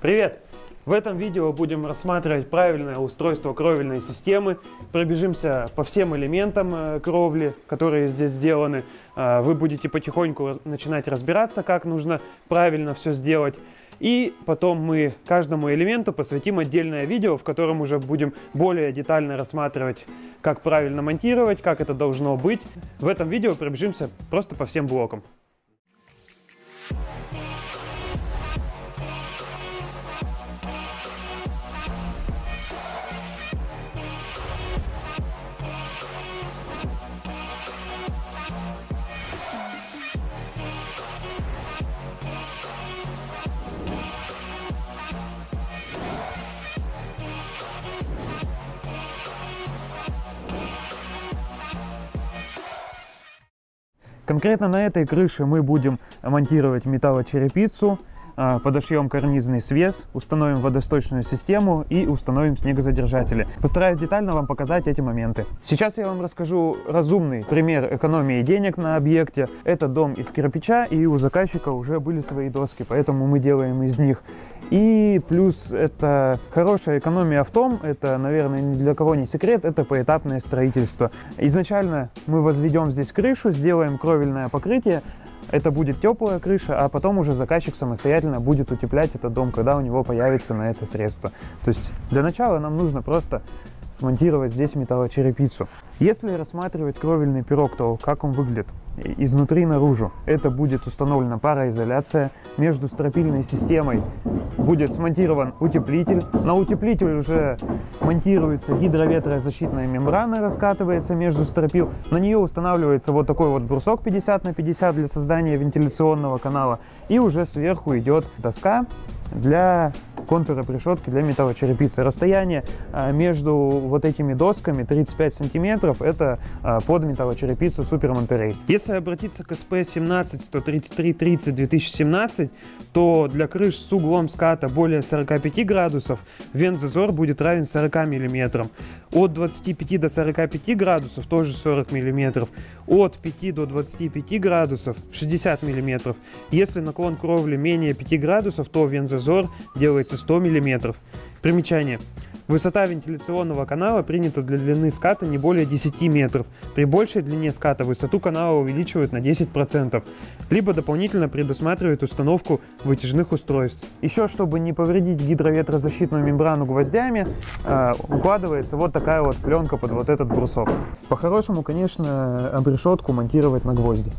Привет! В этом видео будем рассматривать правильное устройство кровельной системы. Пробежимся по всем элементам э, кровли, которые здесь сделаны. Э, вы будете потихоньку начинать разбираться, как нужно правильно все сделать. И потом мы каждому элементу посвятим отдельное видео, в котором уже будем более детально рассматривать, как правильно монтировать, как это должно быть. В этом видео пробежимся просто по всем блокам. Конкретно на этой крыше мы будем монтировать металлочерепицу, а, подошьем карнизный свес, установим водосточную систему и установим снегозадержатели. Постараюсь детально вам показать эти моменты. Сейчас я вам расскажу разумный пример экономии денег на объекте. Это дом из кирпича и у заказчика уже были свои доски, поэтому мы делаем из них и плюс это хорошая экономия в том, это, наверное, ни для кого не секрет, это поэтапное строительство. Изначально мы возведем здесь крышу, сделаем кровельное покрытие, это будет теплая крыша, а потом уже заказчик самостоятельно будет утеплять этот дом, когда у него появится на это средство. То есть для начала нам нужно просто смонтировать здесь металлочерепицу. Если рассматривать кровельный пирог, то как он выглядит? Изнутри наружу. Это будет установлена пароизоляция. Между стропильной системой будет смонтирован утеплитель. На утеплитель уже монтируется гидроветрозащитная мембрана, раскатывается между стропил. На нее устанавливается вот такой вот брусок 50 на 50 для создания вентиляционного канала. И уже сверху идет доска для контура решетки для металлочерепицы. Расстояние а, между вот этими досками 35 сантиметров это а, под металлочерепицу Super Monterey. Если обратиться к SP 17 133 30 2017, то для крыш с углом ската более 45 градусов вент-зазор будет равен 40 мм. От 25 до 45 градусов тоже 40 мм. От 5 до 25 градусов 60 мм. Если наклон кровли менее 5 градусов, то вент-зазор делается 100 мм. Примечание. Высота вентиляционного канала принята для длины ската не более 10 метров. При большей длине ската высоту канала увеличивают на 10%, либо дополнительно предусматривают установку вытяжных устройств. Еще, чтобы не повредить гидроветрозащитную мембрану гвоздями, э, укладывается вот такая вот пленка под вот этот брусок. По-хорошему, конечно, обрешетку монтировать на гвозди.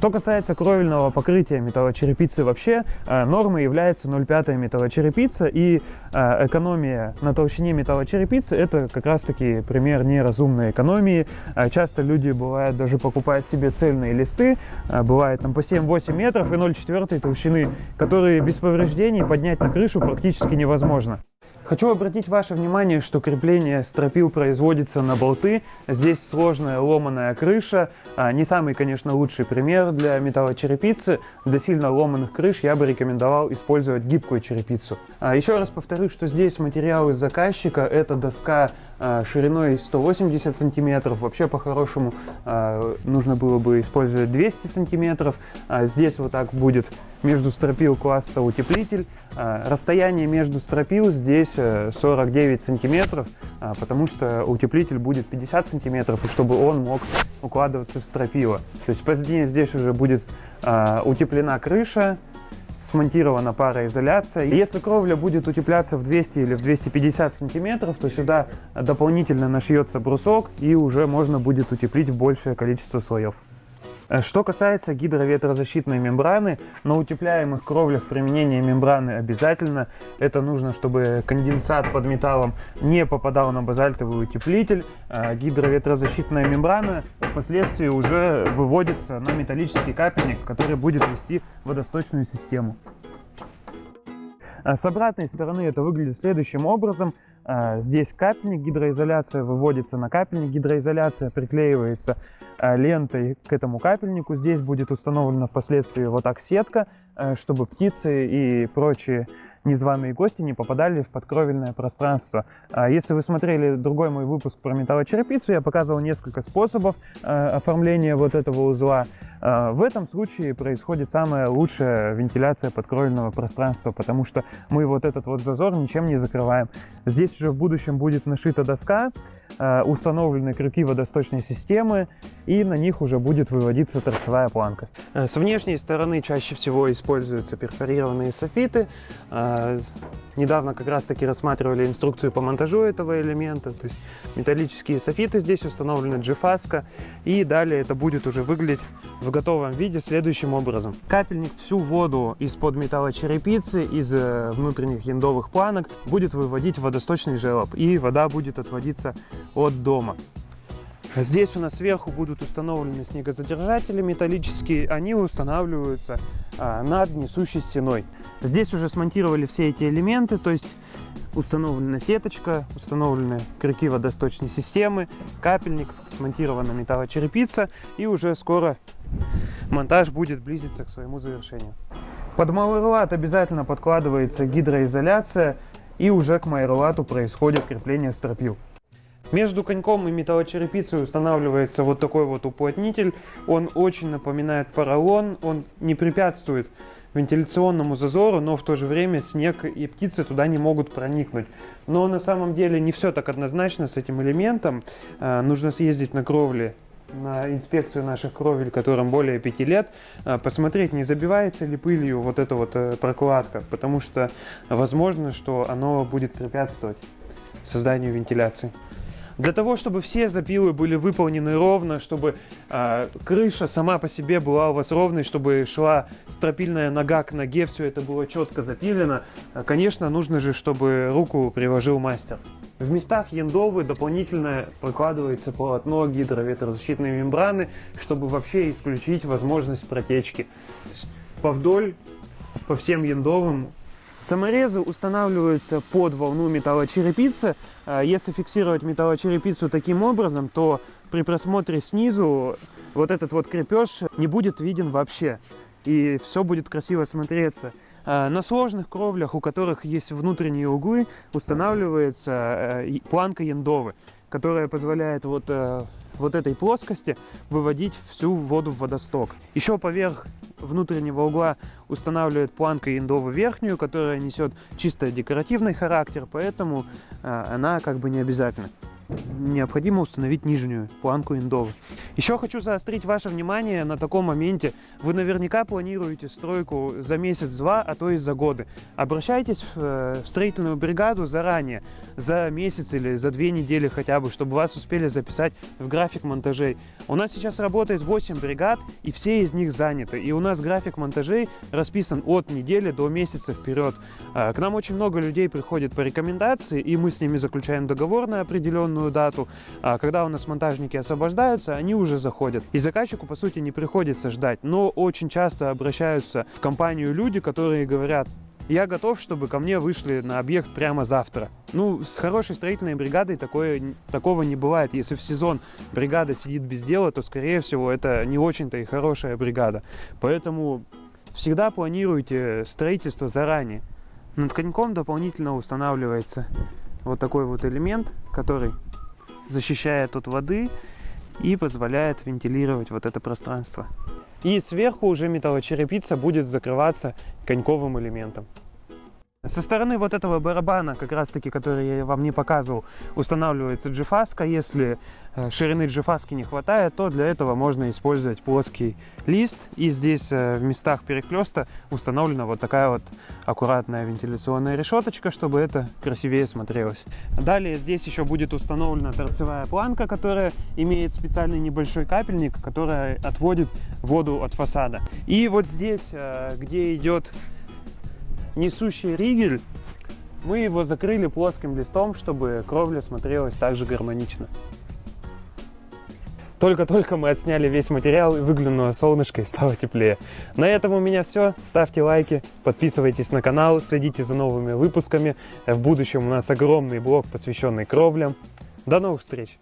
Что касается кровельного покрытия металлочерепицы вообще, э, нормой является 0,5 металлочерепица и э, экономия на толщине металлочерепицы это как раз таки пример неразумной экономии. Э, часто люди бывают даже покупают себе цельные листы, бывает там по 7-8 метров и 0,4 толщины, которые без повреждений поднять на крышу практически невозможно. Хочу обратить ваше внимание, что крепление стропил производится на болты. Здесь сложная ломаная крыша. А, не самый, конечно, лучший пример для металлочерепицы. Для сильно ломаных крыш я бы рекомендовал использовать гибкую черепицу. А, еще раз повторю, что здесь материал из заказчика. Это доска а, шириной 180 сантиметров. Вообще, по-хорошему, нужно было бы использовать 200 сантиметров. Здесь вот так будет между стропил класса утеплитель. А, расстояние между стропил здесь 49 э, сантиметров, а, потому что утеплитель будет 50 сантиметров, чтобы он мог укладываться в стропила. То есть позднее здесь уже будет а, утеплена крыша, смонтирована пароизоляция. Если кровля будет утепляться в 200 или в 250 сантиметров, то сюда дополнительно нашьется брусок и уже можно будет утеплить большее количество слоев. Э, что касается гидроветрозащитной мембраны, на утепляемых кровлях применение мембраны обязательно. Это нужно, чтобы конденсат под металлом не попадал на базальтовый утеплитель. Э, гидроветрозащитная мембрана впоследствии уже выводится на металлический капельник, который будет вести водосточную систему. Э, с обратной стороны это выглядит следующим образом. Здесь капельник, гидроизоляция выводится на капельник, гидроизоляция приклеивается лентой к этому капельнику. Здесь будет установлена впоследствии вот так сетка, э, чтобы птицы и прочие незваные гости не попадали в подкровельное пространство. А если вы смотрели другой мой выпуск про металлочерепицу, я показывал несколько способов э, оформления вот этого узла. Э, в этом случае происходит самая лучшая вентиляция подкровельного пространства, потому что мы вот этот вот зазор ничем не закрываем. Здесь уже в будущем будет нашита доска, Э, установлены крюки водосточной системы, и на них уже будет выводиться торцевая планка. Э, с внешней стороны чаще всего используются перфорированные софиты. Э, недавно как раз таки рассматривали инструкцию по монтажу этого элемента. То есть металлические софиты здесь установлены джифаска. И далее это будет уже выглядеть в готовом виде следующим образом. Капельник всю воду из-под металлочерепицы, из внутренних яндовых планок будет выводить водосточный желоб. И вода будет отводиться от дома. Здесь у нас сверху будут установлены снегозадержатели металлические. Они устанавливаются а, над несущей стеной. Здесь уже смонтировали все эти элементы, то есть установлена сеточка, установлены крюки водосточной системы, капельник, смонтирована металлочерепица и уже скоро монтаж будет близиться к своему завершению. Под майорлат обязательно подкладывается гидроизоляция и уже к майорлату происходит крепление стропил. Между коньком и металлочерепицей устанавливается вот такой вот уплотнитель. Он очень напоминает поролон, он не препятствует вентиляционному зазору, но в то же время снег и птицы туда не могут проникнуть. Но на самом деле не все так однозначно с этим элементом. А, нужно съездить на кровли на инспекцию наших кровель, которым более 5 лет, а, посмотреть, не забивается ли пылью вот эта вот э, прокладка, потому что возможно, что оно будет препятствовать созданию вентиляции. Для того, чтобы все запилы были выполнены ровно, чтобы э, крыша сама по себе была у вас ровной, чтобы шла стропильная нога к ноге, все это было четко запилено, э, конечно, нужно же, чтобы руку приложил мастер. В местах яндовы дополнительно прокладывается полотно гидроветрозащитной мембраны, чтобы вообще исключить возможность протечки. Повдоль по всем яндовым Саморезы устанавливаются под волну металлочерепицы. А если фиксировать металлочерепицу таким образом, то при просмотре снизу вот этот вот крепеж не будет виден вообще. И все будет красиво смотреться. А на сложных кровлях, у которых есть внутренние углы, устанавливается э, планка яндовы, которая позволяет вот, э, вот этой плоскости выводить всю воду в водосток. Еще поверх внутреннего угла устанавливает планка индову верхнюю, которая несет чисто декоративный характер, поэтому э, она как бы не обязательна необходимо установить нижнюю планку индовы. Еще хочу заострить ваше внимание на таком моменте. Вы наверняка планируете стройку за месяц-два, а то и за годы. Обращайтесь в, э, в строительную бригаду заранее, за месяц или за две недели хотя бы, чтобы вас успели записать в график монтажей. У нас сейчас работает 8 бригад, и все из них заняты. И у нас график монтажей расписан от недели до месяца вперед. А, к нам очень много людей приходит по рекомендации, и мы с ними заключаем договор на определенную определенную дату. А когда у нас монтажники освобождаются, они уже заходят. И заказчику, по сути, не приходится ждать. Но очень часто обращаются в компанию люди, которые говорят, я готов, чтобы ко мне вышли на объект прямо завтра. Ну, с хорошей строительной бригадой такое, такого не бывает. Если в сезон бригада сидит без дела, то, скорее всего, это не очень-то и хорошая бригада. Поэтому всегда планируйте строительство заранее. Над коньком дополнительно устанавливается вот такой вот элемент, который защищает от воды и позволяет вентилировать вот это пространство. И сверху уже металлочерепица будет закрываться коньковым элементом. Со стороны вот этого барабана, как раз таки, который я вам не показывал, устанавливается джифаска. Если э, ширины джифаски не хватает, то для этого можно использовать плоский лист. И здесь э, в местах переклеста установлена вот такая вот аккуратная вентиляционная решеточка, чтобы это красивее смотрелось. Далее здесь еще будет установлена торцевая планка, которая имеет специальный небольшой капельник, который отводит воду от фасада. И вот здесь, э, где идет несущий ригель, мы его закрыли плоским листом, чтобы кровля смотрелась также гармонично. Только-только мы отсняли весь материал и выглянуло солнышко и стало теплее. На этом у меня все. Ставьте лайки, подписывайтесь на канал, следите за новыми выпусками. В будущем у нас огромный блог, посвященный кровлям. До новых встреч!